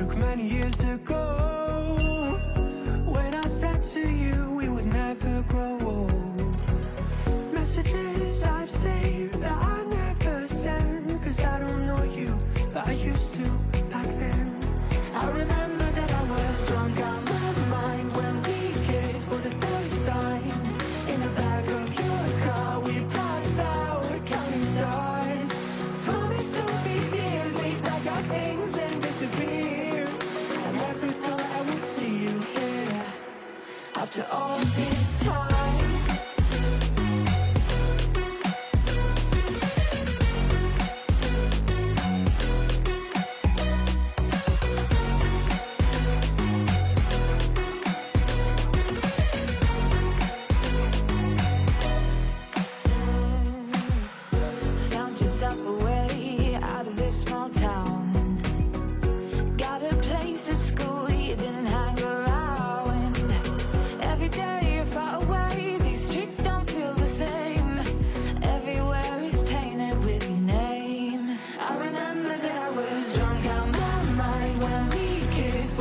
took many years ago.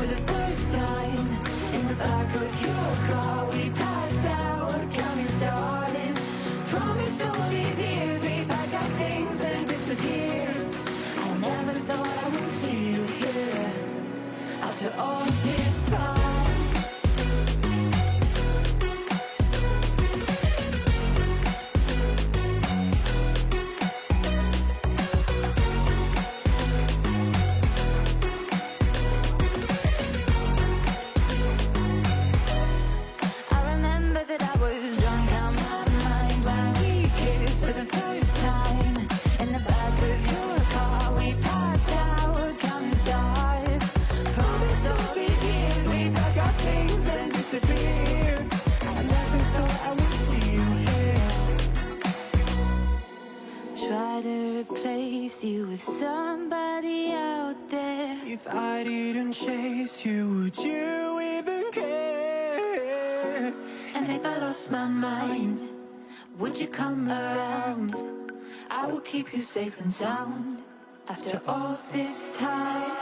the first time in the back of your car. my mind. Would you come around? I will keep you safe and sound. After all this time.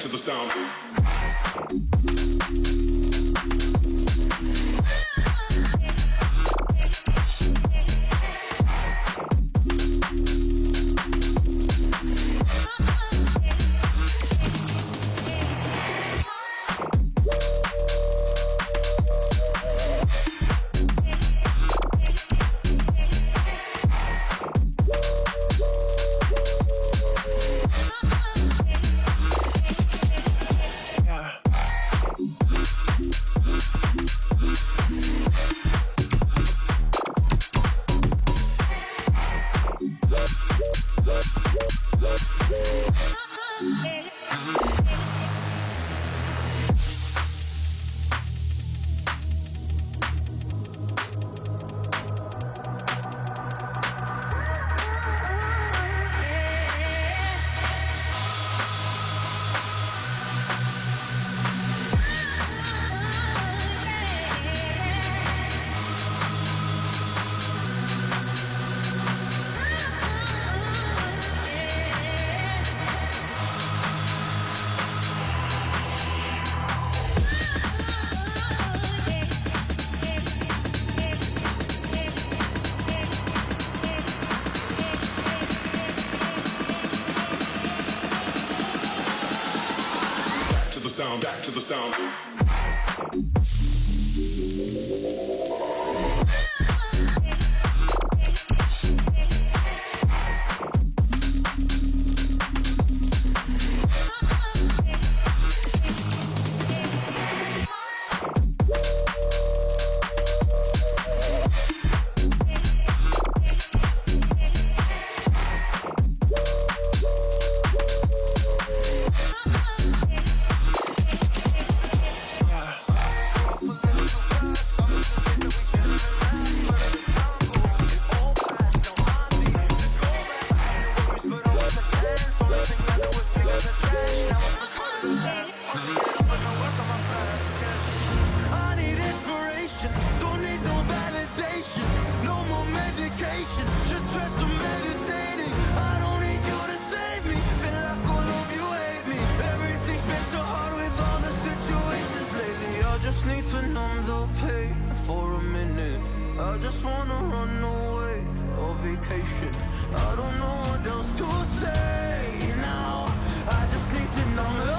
to the sound. to the sound. vacation. I don't know what else to say now. I just need to know.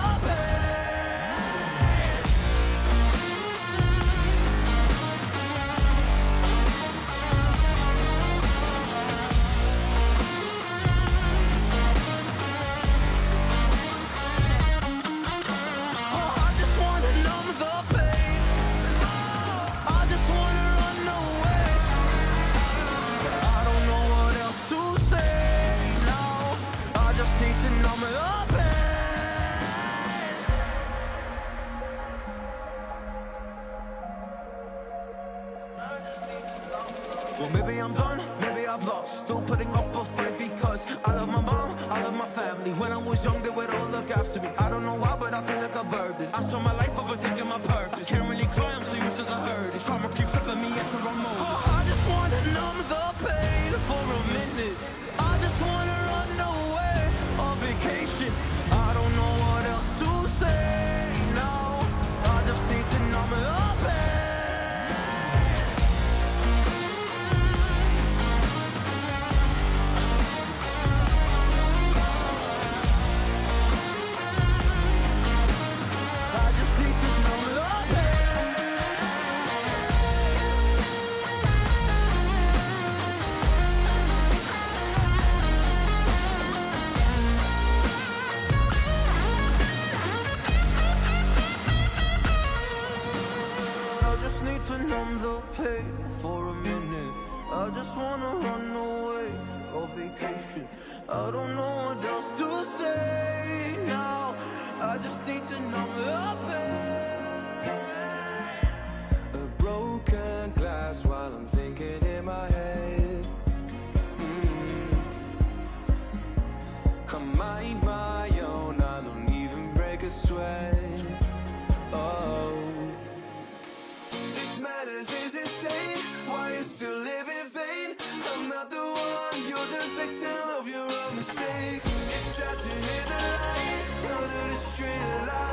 Street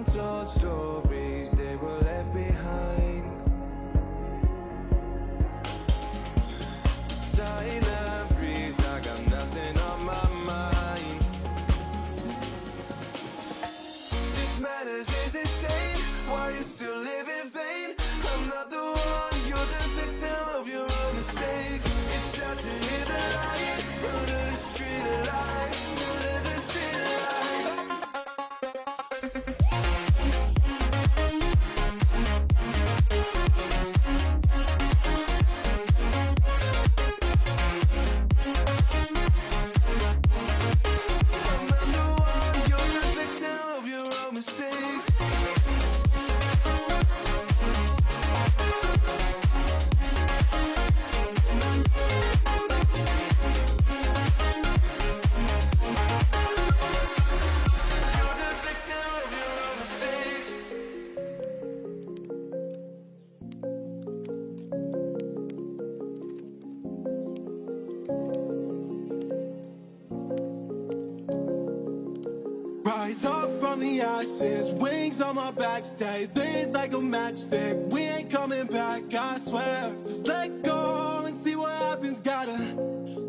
Untold stories, they were left behind. Wings on my back, stay lit like a matchstick. We ain't coming back, I swear. Just let go and see what happens. Gotta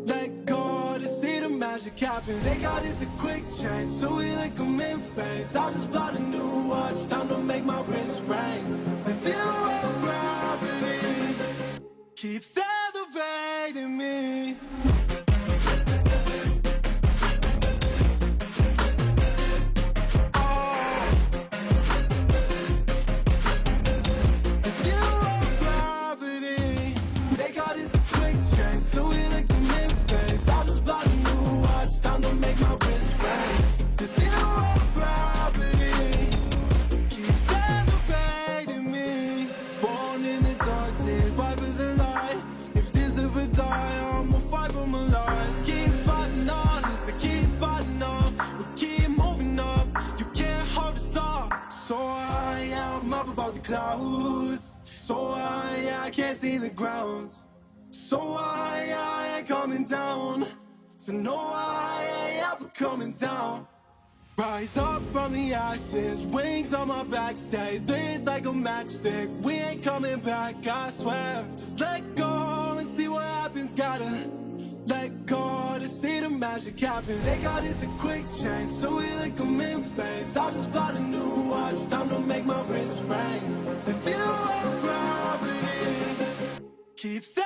let go to see the magic happen. They got us a quick change, so we like them in phase. I just bought a new watch, time to make my wrist ring. The zero gravity keeps elevating So no, I ain't ever coming down. Rise up from the ashes, wings on my back, stay lit like a matchstick. We ain't coming back, I swear. Just let go and see what happens. Gotta let go to see the magic happen. They got us a quick change, so we like them in phase. I just bought a new watch, time to make my wrist ring. The zero gravity keeps